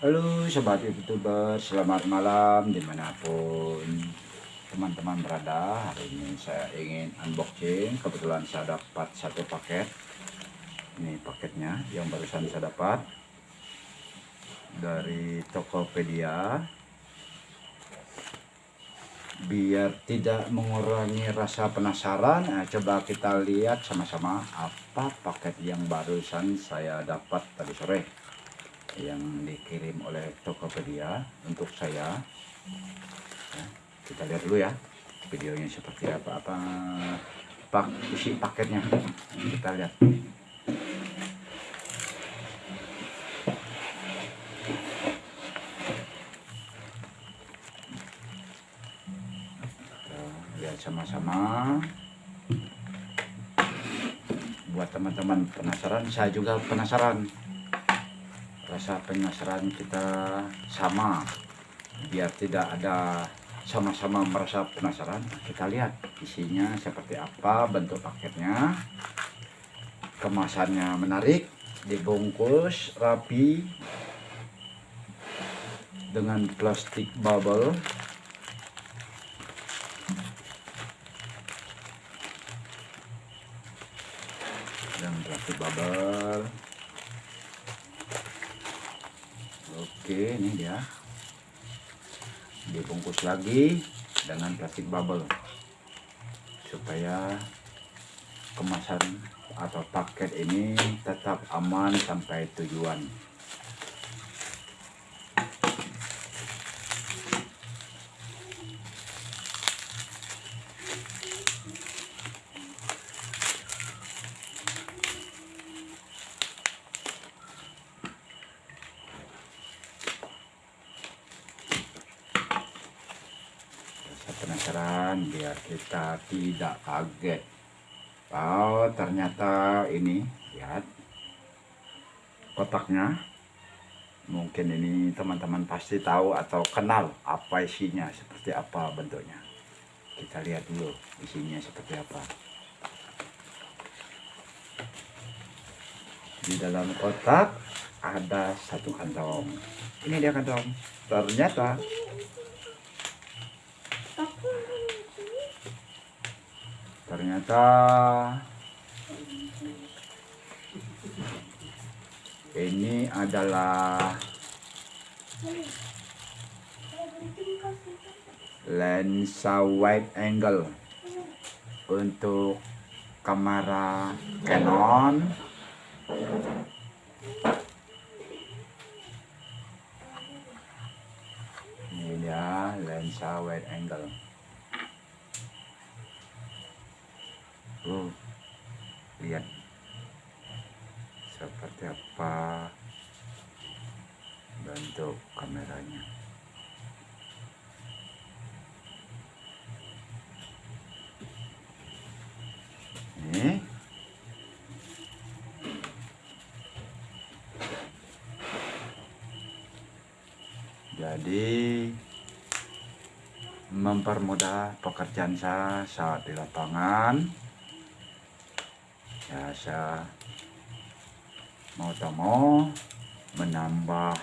Halo sobat youtuber, selamat malam di mana pun teman-teman berada. Hari ini saya ingin unboxing, kebetulan saya dapat satu paket. Ini paketnya yang barusan saya dapat Dari Tokopedia. Biar tidak mengurangi rasa penasaran eh, Coba kita lihat sama-sama apa paket yang barusan saya dapat tadi sore yang dikirim oleh Tokopedia untuk saya. Ya, kita lihat dulu ya videonya seperti apa apa pak isi paketnya. Kita lihat. Sama-sama. Buat teman-teman penasaran saya juga penasaran rasa penasaran kita sama. Biar tidak ada sama-sama merasa penasaran kita lihat isinya seperti apa bentuk paketnya. Kemasannya menarik dibungkus rapi dengan plastik bubble. Dan plastik bubble oke ini dia. Dibungkus lagi dengan plastik bubble. Supaya kemasan atau paket ini tetap aman sampai tujuan Rasa penasaran biar kita tidak kaget. Oh ternyata ini lihat. Kotaknya. Mungkin ini teman-teman pasti tahu atau kenal apa isinya seperti apa bentuknya. Kita lihat dulu isinya seperti apa. Di dalam kotak ada satu kantong. Ini dia kantong. Ternyata ternyata ini adalah lensa wide angle untuk kamera Canon. Ini dia lensa wide angle Oh, lihat seperti apa bentuk kameranya. Jadi mempermudah pekerjaan saya saat di lapangan saya mau tak mau menambah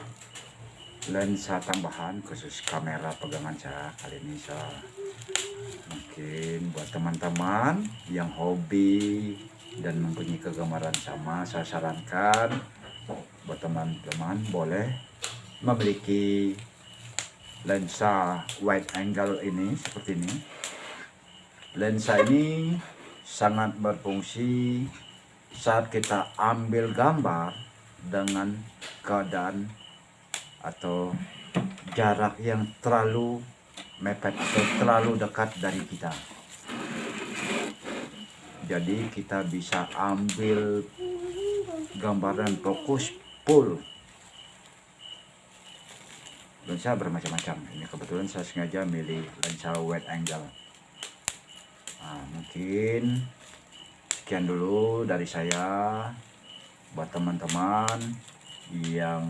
lensa tambahan khusus kamera pegangan saya kali ini saya mungkin buat teman-teman yang hobi dan mempunyai kegemaran sama saya sarankan buat teman-teman boleh memiliki lensa wide angle ini seperti ini. Lensa ini sangat berfungsi saat kita ambil gambar dengan keadaan atau jarak yang terlalu mepet atau terlalu dekat dari kita. Jadi kita bisa ambil gambaran fokus full. Lensa bermacam-macam. Ini kebetulan saya sengaja milih lensa wide angle nah, mungkin sekian dulu dari saya buat teman-teman yang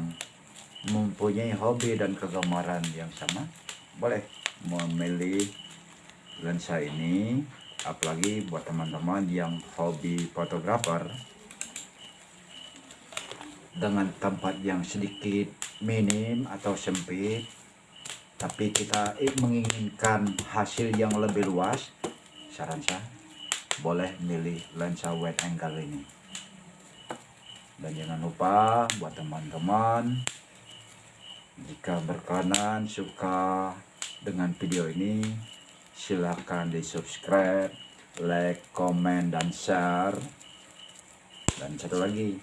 mempunyai hobi dan kegemaran yang sama boleh memilih lensa ini apalagi buat teman-teman yang hobi fotografer dengan tempat yang sedikit minim atau sempit tapi kita menginginkan hasil yang lebih luas saran saya boleh milih lensa wide angle ini. Dan jangan lupa buat teman-teman jika berkenan suka dengan video ini silahkan di subscribe like comment dan share. Dan satu lagi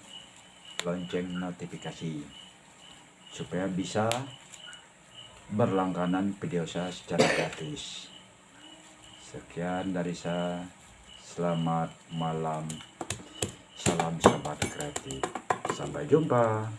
lonceng notifikasi supaya bisa berlangganan video saya secara gratis sekian dari saya. Selamat malam. Salam sahabat kreatif. Sampai jumpa